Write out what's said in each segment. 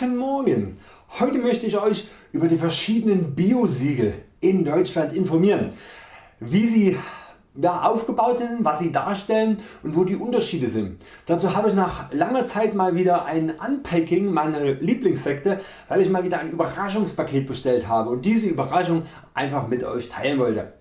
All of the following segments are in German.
Guten Morgen! Heute möchte ich Euch über die verschiedenen Biosiegel in Deutschland informieren, wie sie ja, aufgebaut sind, was sie darstellen und wo die Unterschiede sind. Dazu habe ich nach langer Zeit mal wieder ein Unpacking meiner Lieblingssekte, weil ich mal wieder ein Überraschungspaket bestellt habe und diese Überraschung einfach mit Euch teilen wollte.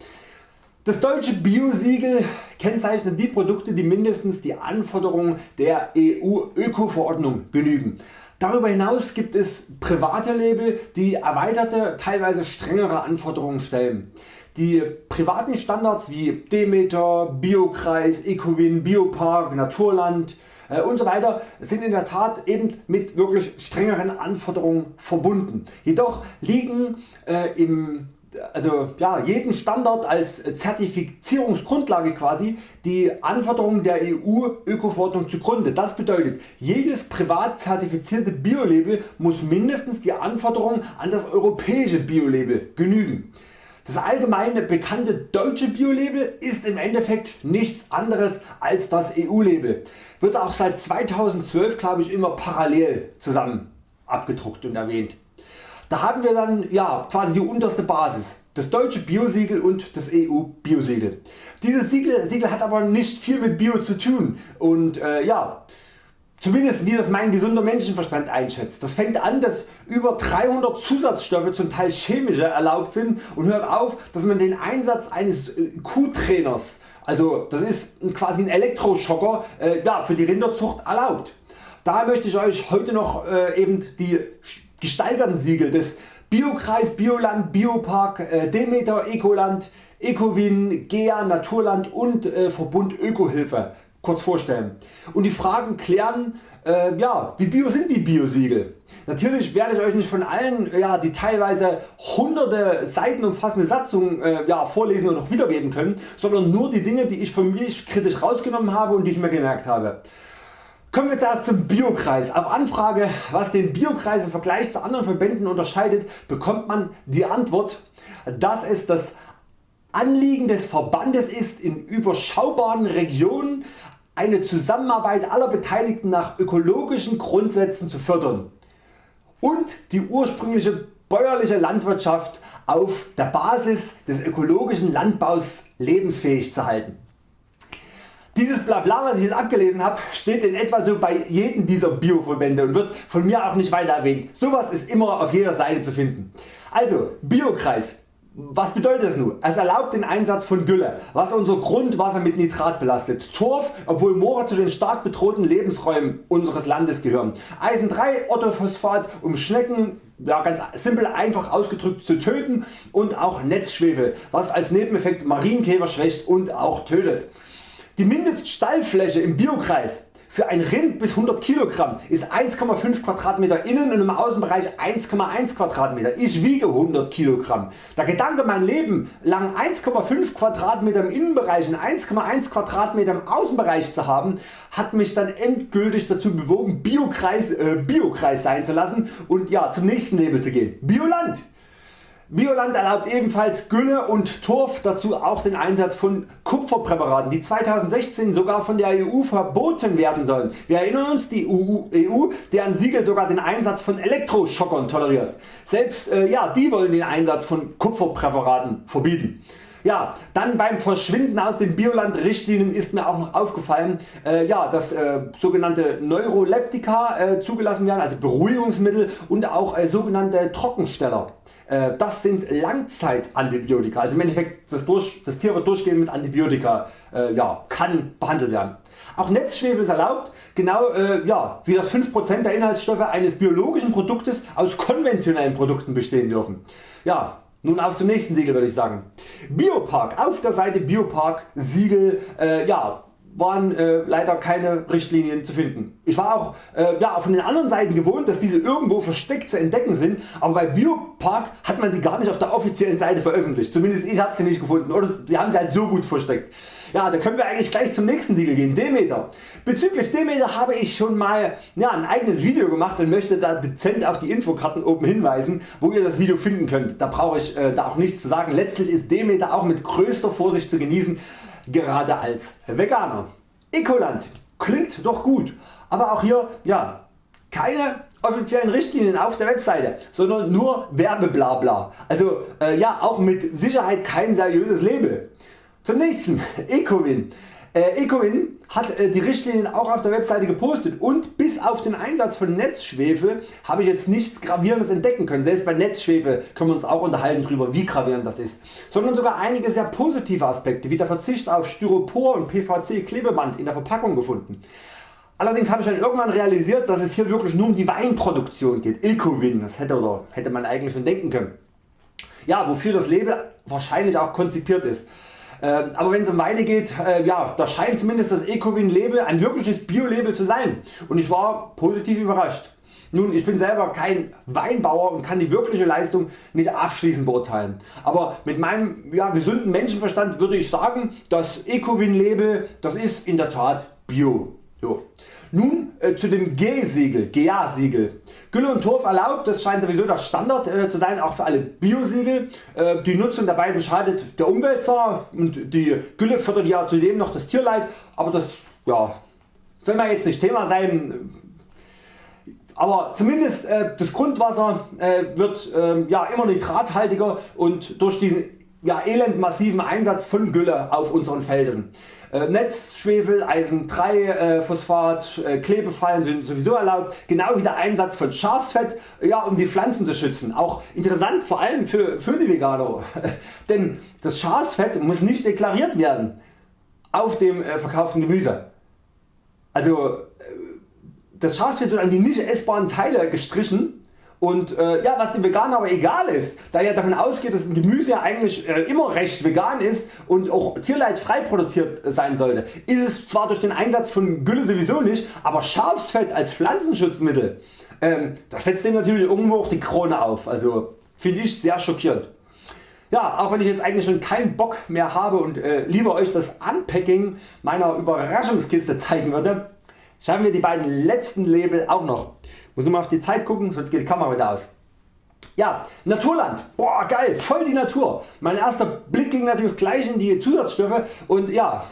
Das deutsche Biosiegel kennzeichnet die Produkte die mindestens die Anforderungen der EU Öko-Verordnung genügen. Darüber hinaus gibt es private Label die erweiterte teilweise strengere Anforderungen stellen. Die privaten Standards wie Demeter, Biokreis, Ecowin, Biopark, Naturland äh, und so sind in der Tat eben mit wirklich strengeren Anforderungen verbunden. Jedoch liegen äh, im also ja, jeden Standard als Zertifizierungsgrundlage quasi die Anforderungen der EU Ökoverordnung zugrunde. Das bedeutet jedes privat zertifizierte Biolabel muss mindestens die Anforderungen an das europäische Biolabel genügen. Das allgemeine bekannte deutsche Biolabel ist im Endeffekt nichts anderes als das EU-Label. Wird auch seit 2012 glaube ich immer parallel zusammen abgedruckt und erwähnt. Da haben wir dann ja, quasi die unterste Basis, das deutsche Biosiegel und das EU Biosiegel. Dieses Siegel, Siegel hat aber nicht viel mit Bio zu tun und äh, ja, Zumindest wie das mein gesunder Menschenverstand einschätzt. Das fängt an dass über 300 Zusatzstoffe zum Teil chemische erlaubt sind und hört auf dass man den Einsatz eines äh, Kuhtrainers, also das ist quasi ein Elektroschocker äh, ja, für die Rinderzucht erlaubt. Daher möchte ich Euch heute noch äh, eben die gesteigerten Siegel des Biokreis, Bioland, Biopark, äh, Demeter, Ecoland, Ecowin, GEA, Naturland und äh, Verbund Ökohilfe kurz vorstellen und die Fragen klären äh, ja, wie bio sind die Biosiegel? Natürlich werde ich Euch nicht von allen ja, die teilweise hunderte Seiten umfassende Satzung äh, ja, vorlesen und noch wiedergeben können, sondern nur die Dinge die ich von mich kritisch rausgenommen habe und die ich mir gemerkt habe. Kommen wir zuerst zum Biokreis. Auf Anfrage was den Biokreis im Vergleich zu anderen Verbänden unterscheidet bekommt man die Antwort dass es das Anliegen des Verbandes ist in überschaubaren Regionen eine Zusammenarbeit aller Beteiligten nach ökologischen Grundsätzen zu fördern und die ursprüngliche bäuerliche Landwirtschaft auf der Basis des ökologischen Landbaus lebensfähig zu halten. Dieses Blabla was ich jetzt abgelesen habe steht in etwa so bei jedem dieser Bioverbände und wird von mir auch nicht weiter erwähnt. Sowas ist immer auf jeder Seite zu finden. Also Biokreis. Was bedeutet das nun? Es erlaubt den Einsatz von Gülle, was unser Grundwasser mit Nitrat belastet. Torf, obwohl Moore zu den stark bedrohten Lebensräumen unseres Landes gehören. Eisen 3 Orthophosphat um Schnecken ja, ganz simpel einfach ausgedrückt zu töten und auch Netzschwefel was als Nebeneffekt Marienkäfer schwächt und auch tötet. Die Mindeststallfläche im Biokreis für ein Rind bis 100 kg ist 1,5 Quadratmeter innen und im Außenbereich 1,1 Quadratmeter. Ich wiege 100 kg. Der Gedanke mein Leben lang 1,5 Quadratmeter im Innenbereich und 1,1 Quadratmeter im Außenbereich zu haben hat mich dann endgültig dazu bewogen Biokreis, äh, Biokreis sein zu lassen und ja, zum nächsten Label zu gehen. Bioland. Bioland erlaubt ebenfalls Gülle und Torf, dazu auch den Einsatz von Kupferpräparaten die 2016 sogar von der EU verboten werden sollen. Wir erinnern uns die EU, EU deren Siegel sogar den Einsatz von Elektroschockern toleriert. Selbst äh, ja, die wollen den Einsatz von Kupferpräparaten verbieten. Ja, dann beim Verschwinden aus den Bioland Richtlinien ist mir auch noch aufgefallen, äh, ja, dass äh, sogenannte Neuroleptika äh, zugelassen werden, also Beruhigungsmittel und auch äh, sogenannte Trockensteller. Äh, das sind Langzeitantibiotika, also im Endeffekt das, durch, das Tier wird durchgehend mit Antibiotika äh, ja, kann behandelt werden. Auch Netzschwefel ist erlaubt, genau äh, ja, wie das 5% der Inhaltsstoffe eines biologischen Produktes aus konventionellen Produkten bestehen dürfen. Ja, nun auf zum nächsten Siegel würde ich sagen. Biopark, auf der Seite Biopark Siegel, äh, ja, waren äh, leider keine Richtlinien zu finden. Ich war auch äh, ja, von den anderen Seiten gewohnt dass diese irgendwo versteckt zu entdecken sind, aber bei Biopark hat man sie gar nicht auf der offiziellen Seite veröffentlicht. Zumindest ich habe sie nicht gefunden oder sie haben sie halt so gut versteckt. Ja, da können wir eigentlich gleich zum nächsten Siegel gehen, Demeter. Bezüglich Demeter habe ich schon mal ja, ein eigenes Video gemacht und möchte da dezent auf die Infokarten oben hinweisen, wo ihr das Video finden könnt. Da brauche ich äh, da auch nichts zu sagen. Letztlich ist Demeter auch mit größter Vorsicht zu genießen gerade als Veganer. Ecoland klingt doch gut, aber auch hier ja, keine offiziellen Richtlinien auf der Webseite, sondern nur Werbeblabla. Also äh, ja auch mit Sicherheit kein seriöses Label. Zum nächsten Ecowin. Äh, Ecowin hat äh, die Richtlinien auch auf der Webseite gepostet und bis auf den Einsatz von Netzschwefel habe ich jetzt nichts gravierendes entdecken können. Selbst bei Netzschwefel können wir uns auch unterhalten darüber wie gravierend das ist. Sondern sogar einige sehr positive Aspekte wie der Verzicht auf Styropor und PVC Klebeband in der Verpackung gefunden. Allerdings habe ich dann irgendwann realisiert dass es hier wirklich nur um die Weinproduktion geht. Ecowin, das hätte, oder hätte man eigentlich schon denken können. Ja, wofür das Label wahrscheinlich auch konzipiert ist. Ähm, aber wenn es um Weine geht, äh, ja, da scheint zumindest das Ecowin Label ein wirkliches Bio-Label zu sein und ich war positiv überrascht. Nun, ich bin selber kein Weinbauer und kann die wirkliche Leistung nicht abschließend beurteilen. Aber mit meinem ja, gesunden Menschenverstand würde ich sagen, das Ecowin Label das ist in der Tat Bio. Jo. Nun äh, zu dem G-Siegel, GA-Siegel. Gülle und Torf erlaubt, das scheint sowieso der Standard äh, zu sein, auch für alle Biosiegel. Äh, die Nutzung der beiden schadet der Umwelt zwar und die Gülle fördert ja zudem noch das Tierleid, aber das ja, soll mal jetzt nicht Thema sein. Aber zumindest äh, das Grundwasser äh, wird ähm, ja, immer nitrathaltiger und durch diesen ja, elendmassiven Einsatz von Gülle auf unseren Feldern. Äh, Netzschwefel, Eisen 3 äh, Phosphat, äh, Klebefallen sind sowieso erlaubt, genau wie der Einsatz von Schafsfett ja, um die Pflanzen zu schützen. Auch interessant vor allem für, für die Veganer, denn das Schafsfett muss nicht deklariert werden auf dem äh, verkauften Gemüse. Also äh, das Schafsfett wird an die nicht essbaren Teile gestrichen und äh, ja, was den Veganern aber egal ist, da ja davon ausgeht, dass ein Gemüse ja eigentlich äh, immer recht vegan ist und auch tierleidfrei produziert sein sollte, ist es zwar durch den Einsatz von Gülle sowieso nicht, aber Schafsfett als Pflanzenschutzmittel, ähm, das setzt dem natürlich irgendwo auch die Krone auf. Also finde ich sehr schockierend. Ja, auch wenn ich jetzt eigentlich schon keinen Bock mehr habe und äh, lieber Euch das Unpacking meiner Überraschungskiste zeigen würde, schauen wir die beiden letzten Label auch noch. Muss mal auf die Zeit gucken, sonst geht die Kamera wieder aus. Ja, Naturland, boah geil, voll die Natur. Mein erster Blick ging natürlich gleich in die Zusatzstoffe und ja,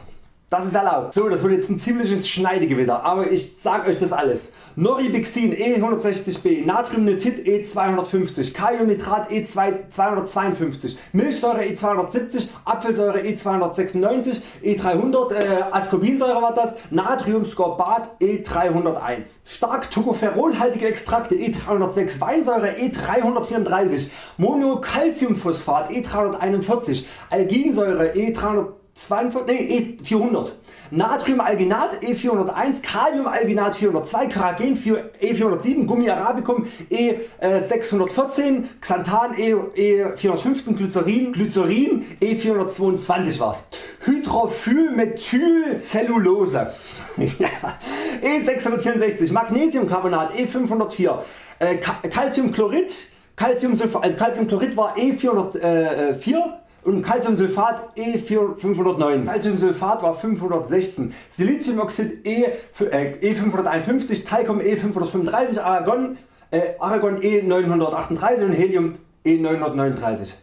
das ist erlaubt. So, das wird jetzt ein ziemliches Schneidegewitter, aber ich sag Euch das alles. Noribixin E160B, Natriumnitrit E250, Kaliumnitrat E252, Milchsäure E270, Apfelsäure E296, E300, äh, Ascorbinsäure war das, Natriumscorbat E301, stark tocopherolhaltige Extrakte E306, Weinsäure E334, Monocalciumphosphat E341, Alginsäure E342, nee, E400 Natriumalginat E401, Kaliumalginat 402, Karagen E407, Gummi arabicum E614, Xanthan E415, Glycerin, Glycerin E422 war's. Hydrofylmethylcellulose E664, Magnesiumcarbonat E504, äh, Calciumchlorid, also Calciumchlorid war E404 und Calciumsulfat E509. Calciumsulfat war 516, Siliziumoxid E, äh, E551, Talcum E535, Argon, äh, Argon E938 und Helium E939.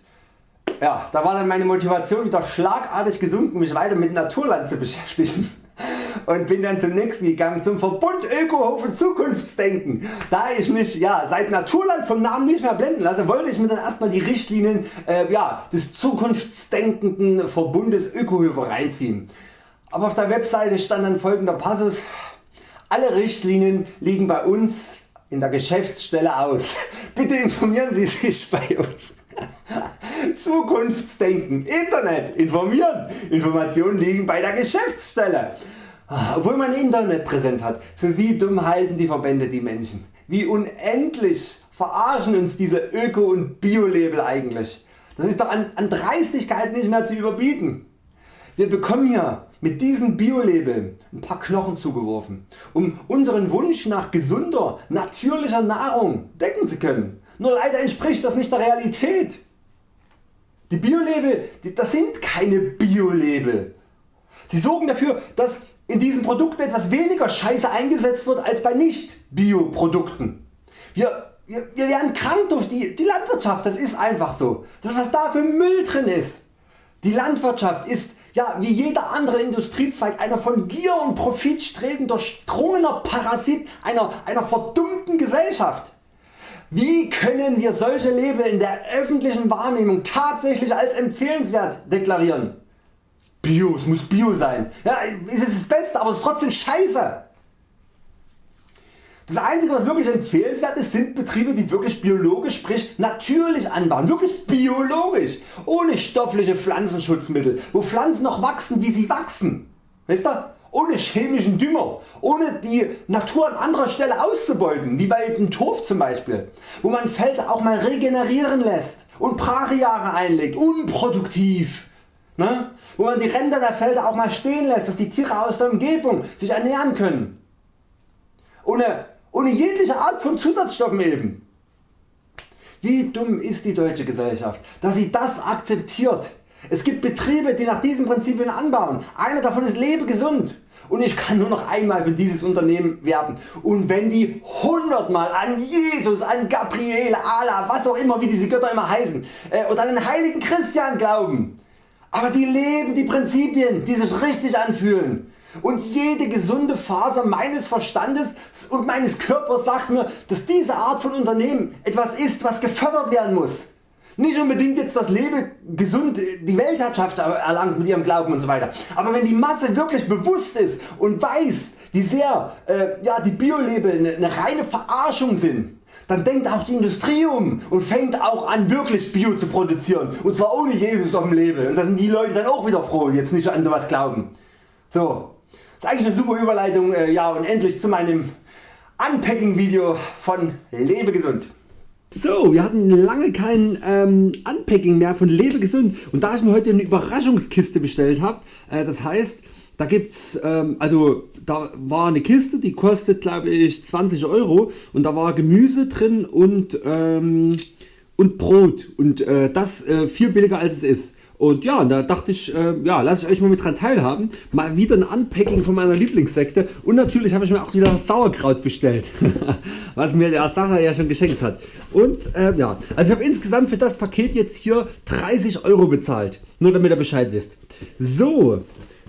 Ja, da war dann meine Motivation wieder schlagartig gesunken mich weiter mit Naturland zu beschäftigen und bin dann zum nächsten gegangen zum Verbund Ökohof Zukunftsdenken. Da ich mich ja, seit Naturland vom Namen nicht mehr blenden lasse, wollte ich mir dann erstmal die Richtlinien äh, ja, des zukunftsdenkenden Verbundes Ökohöfe reinziehen. Aber auf der Webseite stand dann folgender Passus. Alle Richtlinien liegen bei uns in der Geschäftsstelle aus. Bitte informieren Sie sich bei uns. Zukunftsdenken, Internet, informieren, Informationen liegen bei der Geschäftsstelle. Ah, obwohl man Internetpräsenz hat, für wie dumm halten die Verbände die Menschen? Wie unendlich verarschen uns diese Öko- und Bio-Label eigentlich? Das ist doch an, an Dreistigkeit nicht mehr zu überbieten. Wir bekommen hier mit diesem Bio-Label ein paar Knochen zugeworfen, um unseren Wunsch nach gesunder, natürlicher Nahrung decken zu können. Nur leider entspricht das nicht der Realität. Die Bio-Label das sind keine Bio-Label. Sie sorgen dafür dass in diesem Produkt etwas weniger Scheiße eingesetzt wird als bei nicht Bio Produkten. Wir, wir, wir werden krank durch die, die Landwirtschaft, das ist einfach so. Das was da für Müll drin ist. Die Landwirtschaft ist ja, wie jeder andere Industriezweig einer von Gier und Profit strebend durchdrungener Parasit einer, einer verdummten Gesellschaft. Wie können wir solche Label in der öffentlichen Wahrnehmung tatsächlich als empfehlenswert deklarieren? Bio, es muss Bio sein. Ja, es ist das Beste, aber es ist trotzdem scheiße. Das einzige was wirklich empfehlenswert ist sind Betriebe die wirklich biologisch sprich natürlich anbauen, wirklich biologisch, ohne stoffliche Pflanzenschutzmittel, wo Pflanzen noch wachsen wie sie wachsen. Weißt du? Ohne chemischen Dünger, ohne die Natur an anderer Stelle auszubeuten, wie bei dem Turf zum Beispiel, wo man Felder auch mal regenerieren lässt und Brachjahre einlegt, unproduktiv. Ne? Wo man die Ränder der Felder auch mal stehen lässt, dass die Tiere aus der Umgebung sich ernähren können. Ohne, ohne jegliche Art von Zusatzstoffen eben. Wie dumm ist die deutsche Gesellschaft, dass sie das akzeptiert. Es gibt Betriebe die nach diesen Prinzipien anbauen, einer davon ist Lebegesund und ich kann nur noch einmal für dieses Unternehmen werben. Und wenn die 100 Mal an Jesus, an Gabriele, Allah, was auch immer wie diese Götter immer heißen äh, oder an den heiligen Christian glauben, aber die leben die Prinzipien die sich richtig anfühlen. Und jede gesunde Faser meines Verstandes und meines Körpers sagt mir dass diese Art von Unternehmen etwas ist was gefördert werden muss. Nicht unbedingt jetzt das Leben gesund die Weltherrschaft erlangt mit ihrem Glauben und so weiter. Aber wenn die Masse wirklich bewusst ist und weiß wie sehr äh, ja, die Biolabel eine, eine reine Verarschung sind, dann denkt auch die Industrie um und fängt auch an wirklich Bio zu produzieren und zwar ohne Jesus auf dem Label und da sind die Leute dann auch wieder froh jetzt nicht an sowas glauben. So, das ist eigentlich eine super Überleitung äh, ja, und endlich zu meinem Unpacking Video von Lebe gesund. So, wir hatten lange kein ähm, Unpacking mehr von Lebe gesund. Und da ich mir heute eine Überraschungskiste bestellt habe, äh, das heißt da gibt's, ähm, also da war eine Kiste die kostet glaube ich 20 Euro. Und da war Gemüse drin und, ähm, und Brot. Und äh, das äh, viel billiger als es ist. Und ja, da dachte ich, äh, ja, lasse ich euch mal mit dran teilhaben. Mal wieder ein Unpacking von meiner Lieblingssekte. Und natürlich habe ich mir auch wieder Sauerkraut bestellt. was mir der Sacher ja schon geschenkt hat. Und äh, ja, also ich habe insgesamt für das Paket jetzt hier 30 Euro bezahlt. Nur damit ihr Bescheid wisst. So,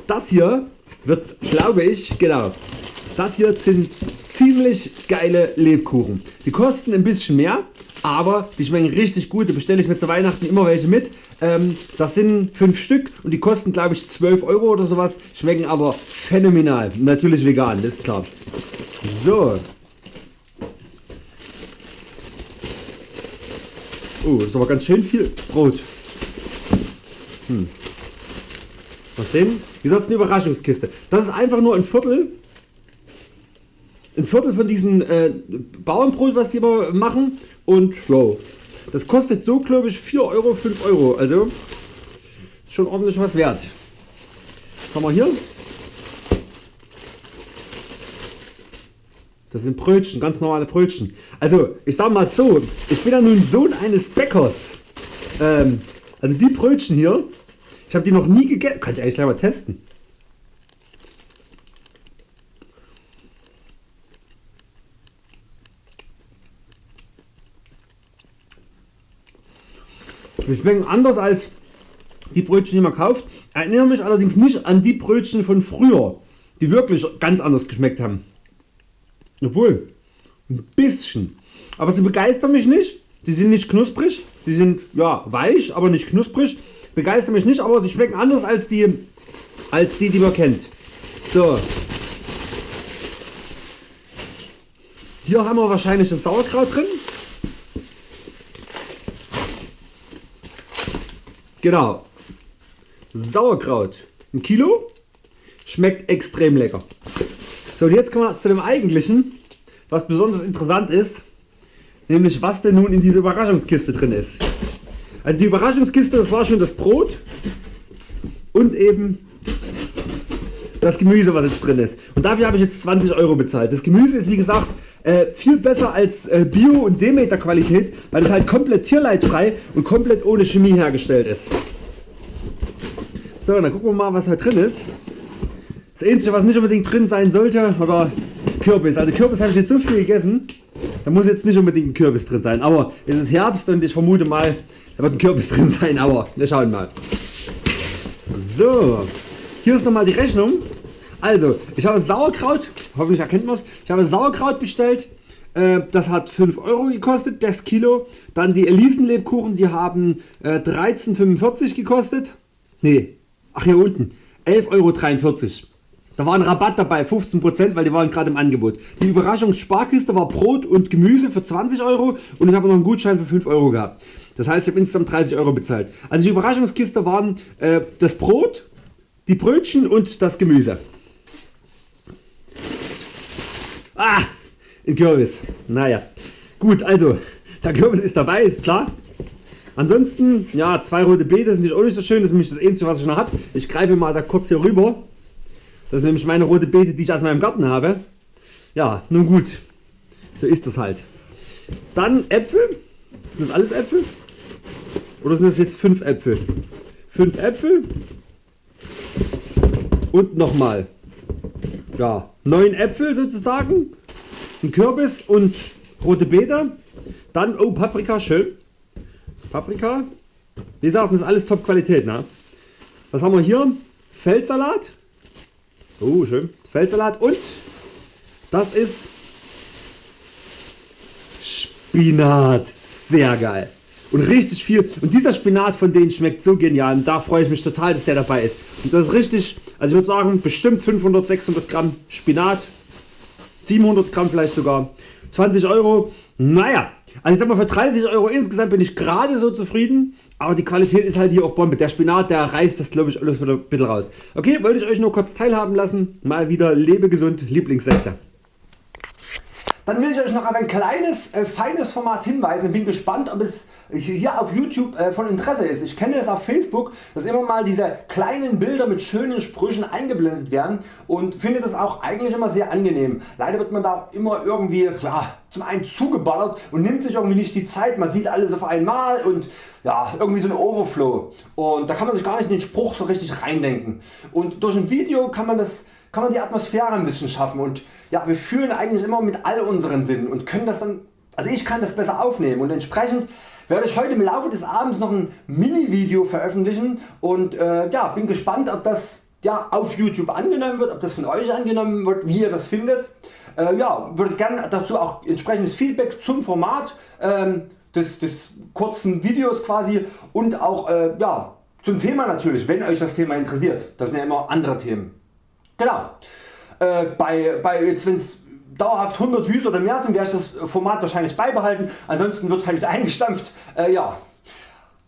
das hier wird, glaube ich, genau. Das hier sind ziemlich geile Lebkuchen. Die kosten ein bisschen mehr, aber die schmecken richtig gut. Da bestelle ich mir zu Weihnachten immer welche mit. Ähm, das sind 5 Stück und die kosten glaube ich 12 Euro oder sowas, schmecken aber phänomenal. Natürlich vegan, das ist klar. So. Oh, das ist aber ganz schön viel Brot. Hm. Mal sehen. Wie gesagt, eine Überraschungskiste. Das ist einfach nur ein Viertel. Ein Viertel von diesem äh, Bauernbrot, was die immer machen. Und wow, das kostet so glaube ich 4 Euro, 5 Euro. Also ist schon ordentlich was wert. Was haben wir hier? Das sind Brötchen, ganz normale Brötchen. Also ich sag mal so, ich bin ja nun Sohn eines Bäckers. Ähm, also die Brötchen hier, ich habe die noch nie gegessen. Kann ich eigentlich gleich mal testen. Die schmecken anders als die Brötchen die man kauft. Erinnere mich allerdings nicht an die Brötchen von früher, die wirklich ganz anders geschmeckt haben. Obwohl, ein bisschen. Aber sie begeistern mich nicht. Sie sind nicht knusprig. Sie sind ja weich, aber nicht knusprig. Begeistern mich nicht, aber sie schmecken anders als die, als die, die man kennt. So. Hier haben wir wahrscheinlich das Sauerkraut drin. Genau. Sauerkraut. Ein Kilo. Schmeckt extrem lecker. So und jetzt kommen wir zu dem eigentlichen, was besonders interessant ist, nämlich was denn nun in dieser Überraschungskiste drin ist. Also die Überraschungskiste das war schon das Brot und eben das Gemüse was jetzt drin ist. Und dafür habe ich jetzt 20 Euro bezahlt. Das Gemüse ist wie gesagt äh, viel besser als äh, Bio und Demeter Qualität, weil es halt komplett tierleidfrei und komplett ohne Chemie hergestellt ist. So, dann gucken wir mal was da drin ist. Das einzige was nicht unbedingt drin sein sollte oder Kürbis. Also Kürbis habe ich jetzt so viel gegessen, da muss jetzt nicht unbedingt ein Kürbis drin sein. Aber es ist Herbst und ich vermute mal da wird ein Kürbis drin sein, aber wir schauen mal. So, hier ist nochmal die Rechnung. Also, ich habe Sauerkraut, hoffentlich erkennt man es, ich habe Sauerkraut bestellt. Äh, das hat 5 Euro gekostet, das Kilo. Dann die Elisenlebkuchen, die haben 13,45 äh, gekostet. Ne, ach hier unten, 11,43 Euro. Da war ein Rabatt dabei, 15%, weil die waren gerade im Angebot. Die Überraschungssparkiste war Brot und Gemüse für 20 Euro und ich habe noch einen Gutschein für 5 Euro gehabt. Das heißt, ich habe insgesamt 30 Euro bezahlt. Also die Überraschungskiste waren äh, das Brot, die Brötchen und das Gemüse. Ah, ein Kürbis. Naja, gut, also der Kürbis ist dabei, ist klar. Ansonsten, ja, zwei rote Beete sind nicht auch nicht so schön, das ist nämlich das einzige was ich noch habe. Ich greife mal da kurz hier rüber. Das ist nämlich meine rote Beete, die ich aus meinem Garten habe. Ja, nun gut, so ist das halt. Dann Äpfel. Sind das alles Äpfel? Oder sind das jetzt 5 Äpfel? 5 Äpfel und nochmal ja, 9 Äpfel sozusagen, ein Kürbis und rote Beete. Dann, oh Paprika, schön. Paprika. Wie gesagt, das ist alles Top Qualität. Ne? Was haben wir hier? Feldsalat. Oh, schön. Feldsalat und das ist Spinat. Sehr geil und richtig viel. Und dieser Spinat von denen schmeckt so genial. Und da freue ich mich total dass der dabei ist. Und das ist richtig also ich würde sagen bestimmt 500 600 Gramm Spinat. 700 Gramm vielleicht sogar. 20 Euro. Naja also ich sag mal für 30 Euro insgesamt bin ich gerade so zufrieden. Aber die Qualität ist halt hier auch Bombe. Der Spinat der reißt das glaube ich alles wieder ein bisschen raus. Okay wollte ich euch nur kurz teilhaben lassen. Mal wieder lebegesund Lieblingssekte dann will ich Euch noch auf ein kleines äh, feines Format hinweisen und bin gespannt ob es hier auf YouTube äh, von Interesse ist. Ich kenne es auf Facebook dass immer mal diese kleinen Bilder mit schönen Sprüchen eingeblendet werden und finde das auch eigentlich immer sehr angenehm. Leider wird man da auch immer irgendwie ja, zum einen zugeballert und nimmt sich irgendwie nicht die Zeit. Man sieht alles auf einmal und ja, irgendwie so ein Overflow und da kann man sich gar nicht in den Spruch so richtig reindenken. Und durch ein Video kann man das kann man die Atmosphäre ein bisschen schaffen und ja, wir fühlen eigentlich immer mit all unseren Sinnen und können das dann, also ich kann das besser aufnehmen und entsprechend werde ich heute im Laufe des Abends noch ein Mini Video veröffentlichen und äh, ja, bin gespannt ob das ja, auf YouTube angenommen wird, ob das von Euch angenommen wird, wie ihr das findet. Äh, ja, würde gerne dazu auch entsprechendes Feedback zum Format ähm, des, des kurzen Videos quasi und auch äh, ja, zum Thema natürlich, wenn Euch das Thema interessiert. Das sind ja immer andere Themen. Genau. Äh, bei, bei jetzt wenn's dauerhaft 100 Views oder mehr sind, werde ich das Format wahrscheinlich beibehalten. Ansonsten wird es halt wieder eingestampft. Äh, ja.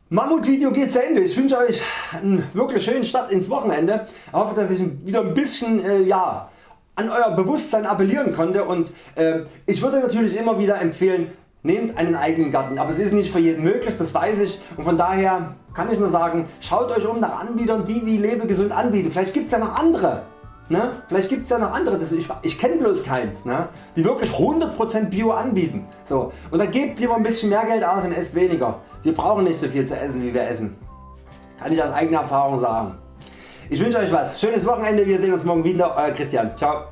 Mammut-Video geht zu Ende. Ich wünsche Euch einen wirklich schönen Start ins Wochenende. Ich hoffe, dass ich wieder ein bisschen äh, ja, an Euer Bewusstsein appellieren konnte und äh, ich würde natürlich immer wieder empfehlen, nehmt einen eigenen Garten, aber es ist nicht für jeden möglich, das weiß ich und von daher kann ich nur sagen, schaut Euch um nach Anbietern die wie Lebegesund anbieten, vielleicht gibt es ja noch andere Ne? Vielleicht gibt es ja noch andere, ich, ich kenne bloß keins, ne? die wirklich 100% Bio anbieten. So. Und dann gebt lieber ein bisschen mehr Geld aus und esst weniger. Wir brauchen nicht so viel zu essen wie wir essen. Kann ich aus eigener Erfahrung sagen. Ich wünsche Euch was. Schönes Wochenende. Wir sehen uns morgen wieder. Euer Christian. Ciao.